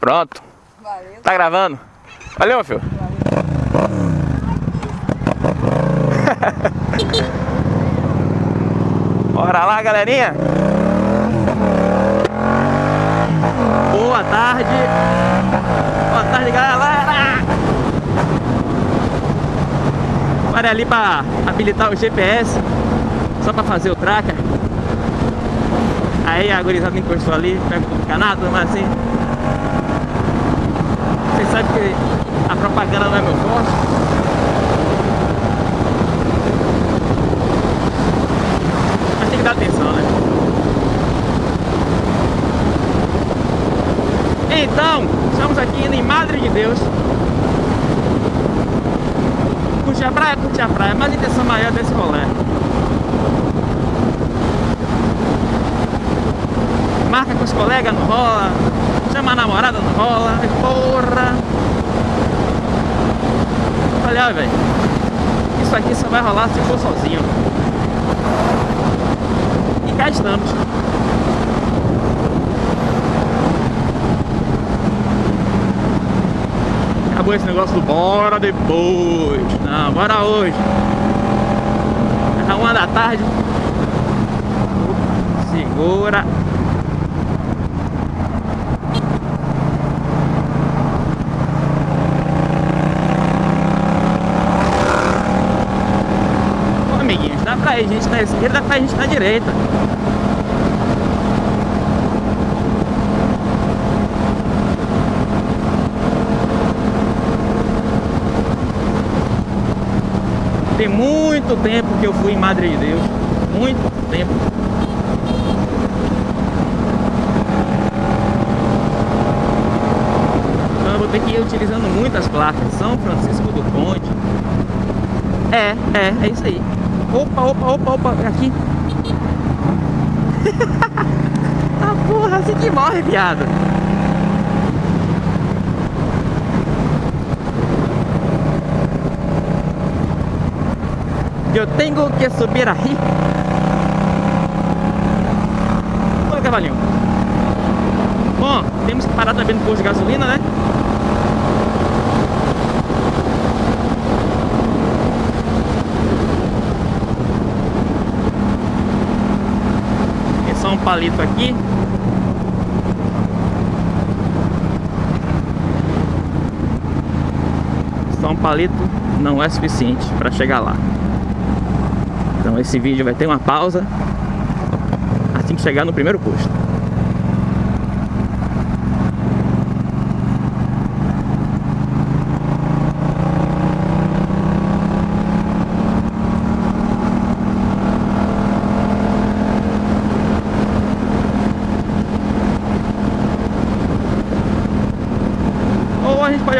Pronto. Valeu. Tá gravando? Valeu, meu filho. Bora lá, galerinha. Boa tarde. Boa tarde, galera. Bora ali pra habilitar o GPS. Só pra fazer o tracker. Aí a gurizada encostou ali, pega o canado, mas assim. Vocês sabem que a propaganda não é meu forte. Mas tem que dar atenção, né? Então, estamos aqui indo em Madre de Deus. Curtir a praia, curtir a praia, mas a intenção maior desse rolê. Marca com os colegas, não rola. Chama a namorada, não rola. Porra! Olha, velho. Isso aqui só vai rolar se for sozinho. E cá estamos. Acabou esse negócio do bora depois. Não, bora hoje. É uma da tarde. Segura. Ir gente na esquerda, ir gente na direita. Tem muito tempo que eu fui em Madre de Deus. Muito tempo. Então eu vou ter que ir utilizando muitas placas. São Francisco do Conde. É, é, é isso aí. Opa, opa, opa, opa, aqui. ah, porra, assim que morre, viado. Eu tenho que subir aí. Oi, cavalinho. Bom, temos que parar também no posto de gasolina, né? Só um palito aqui. Só um palito não é suficiente para chegar lá. Então esse vídeo vai ter uma pausa assim que chegar no primeiro posto.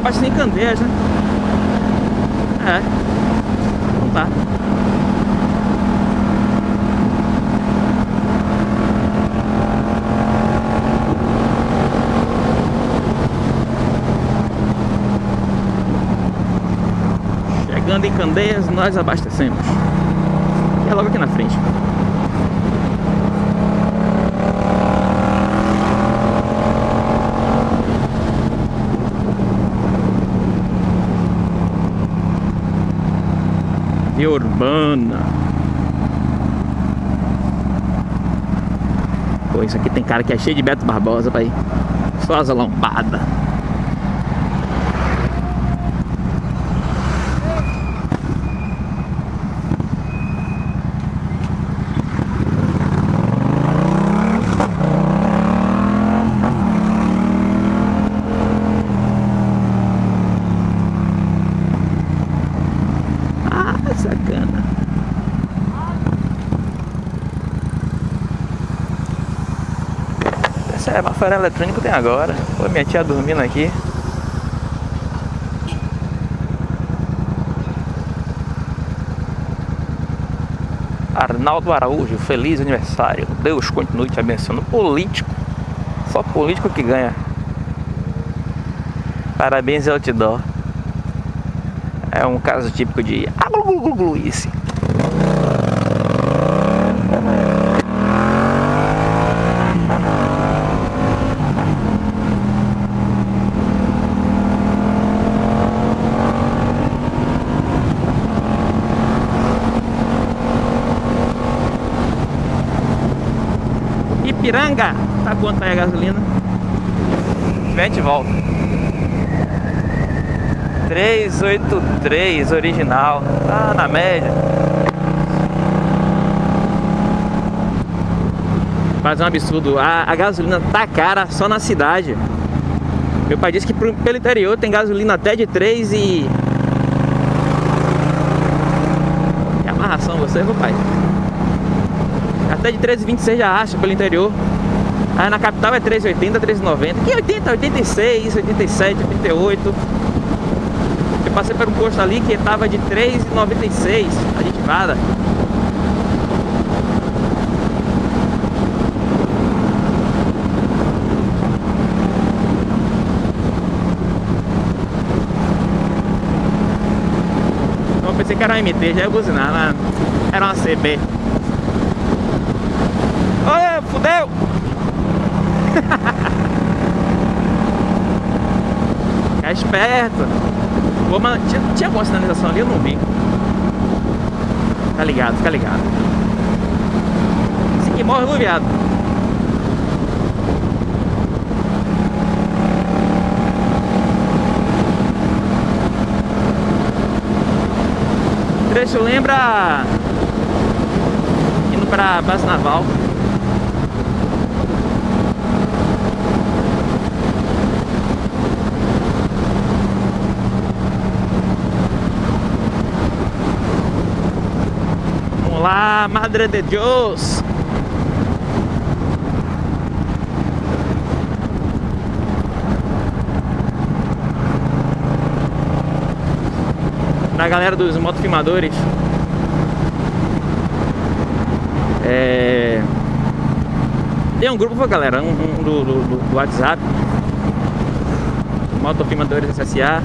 Abastecer em Candeias, né? É. Então tá. Chegando em Candeias, nós abastecemos. E é logo aqui na frente. Via Urbana. Pô, isso aqui tem cara que é cheio de Beto Barbosa, pai. Só as lombadas. Essa é a eletrônica tem agora. Pô, minha tia dormindo aqui. Arnaldo Araújo, feliz aniversário. Deus continue te abençoando. Político. Só político que ganha. Parabéns e outdoor. É um caso típico de agluglugluice. Ipiranga. Tá quanto aí a gasolina? A gente volta. 383 original. Tá na média. Mas é um absurdo. A, a gasolina tá cara só na cidade. Meu pai disse que pro, pelo interior tem gasolina até de 3 e... Que amarração você, meu pai. Até de 13,26 já acha pelo interior. Aí na capital é 3,80, 3,90. Que 80, 86, 87, 88. Eu passei por um posto ali que tava de 3,96 aditivada. Eu pensei que era uma MT, já ia buzinar, mas era uma CB. Olha, fudeu! Fica esperto. Pô, tinha, tinha alguma sinalização ali? Eu não vi. Tá ligado, fica ligado. Esse aqui morre no viado. O trecho lembra indo pra base naval. Vamos lá, Madre de Deus. Pra galera dos motofilmadores É... Tem um grupo, galera, um, um do, do, do WhatsApp Motofilmadores SSA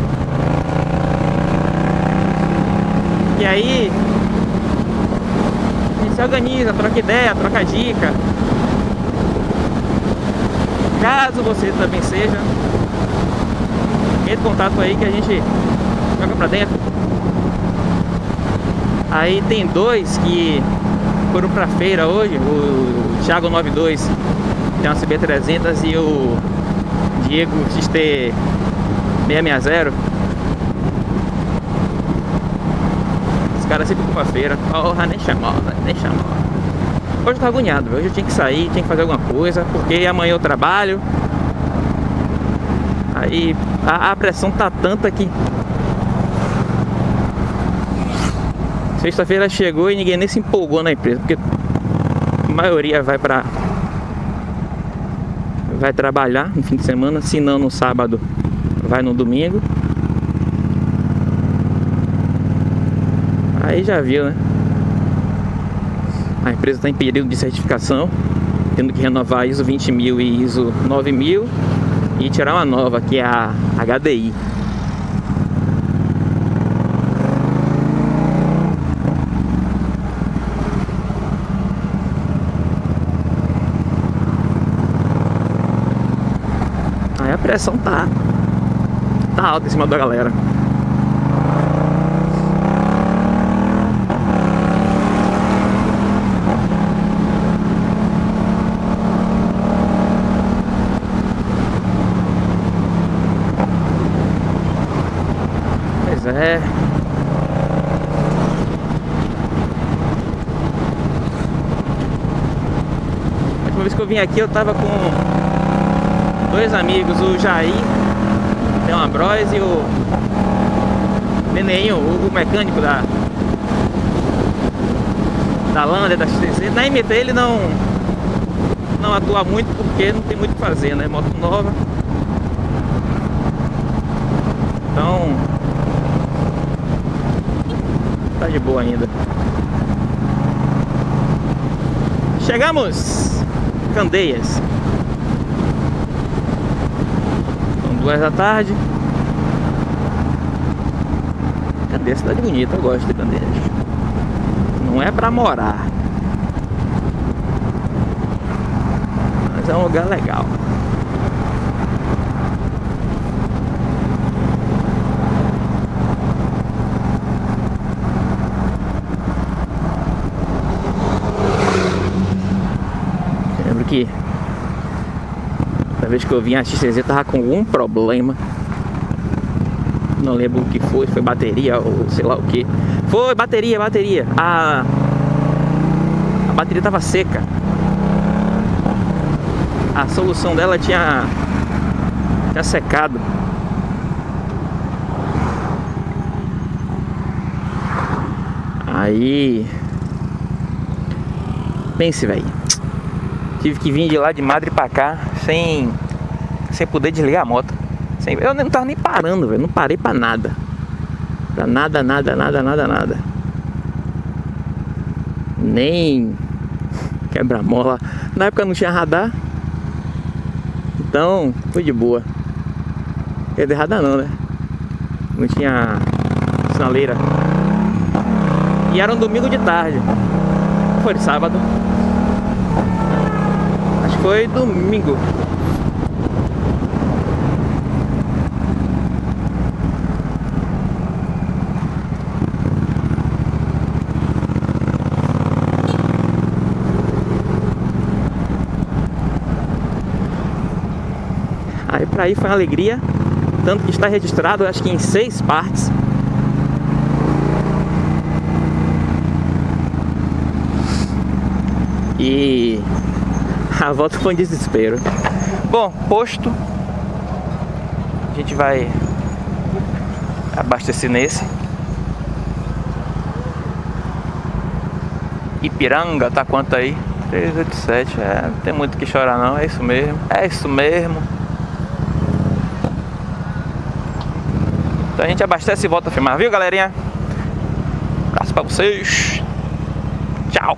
E aí se organiza, troca ideia, troca dica. Caso você também seja Entre em contato aí que a gente joga pra dentro. Aí tem dois que foram pra feira hoje, o Thiago 92 tem uma CB300 e o Diego XT 660 Os caras sempre vão pra feira, porra, nem chamou, nem chamou Hoje eu tô agoniado, hoje eu tinha que sair, tinha que fazer alguma coisa Porque amanhã eu trabalho. Aí a, a pressão tá tanta que Sexta-feira chegou e ninguém nem se empolgou na empresa, porque a maioria vai pra vai trabalhar no fim de semana, se não no sábado, vai no domingo. Aí já viu, né? A empresa está em período de certificação, tendo que renovar ISO 20000 e ISO 9000 e tirar uma nova, que é a HDI. Aí a pressão tá, tá alta em cima da galera. Pois é. A última vez que eu vim aqui eu tava com dois amigos, o Jair, tem uma Bros e o Neneinho, o, o mecânico da da Lander, da XTC. Na MT ele não não atua muito porque não tem muito o que fazer, né? Moto nova. Então tá de boa ainda. Chegamos! Candeias. duas da tarde. Candeias cidade bonita, eu gosto de Candeias. Não é pra morar. Mas é um lugar legal. Da vez que eu vim a XCZ tava com algum problema. Não lembro o que foi, foi bateria ou sei lá o que. Foi bateria, bateria. A, a bateria tava seca. A solução dela tinha, tinha secado. Aí. Pense, velho. Tive que vir de lá de Madre pra cá sem, sem poder desligar a moto. Sem, eu não tava nem parando, velho. Não parei pra nada. Pra nada, nada, nada, nada, nada. Nem quebra-mola. Na época não tinha radar. Então, foi de boa. Quer dizer, radar não, né? Não tinha sinaleira. E era um domingo de tarde. Foi de sábado. Foi domingo. Aí pra ir foi uma alegria. Tanto que está registrado, acho que em seis partes. E a volta foi um desespero. Bom, posto. A gente vai abastecer nesse. Ipiranga, tá quanto aí? 387, é, não tem muito que chorar não, é isso mesmo. É isso mesmo. Então a gente abastece e volta a filmar, viu galerinha? Um abraço pra vocês. Tchau.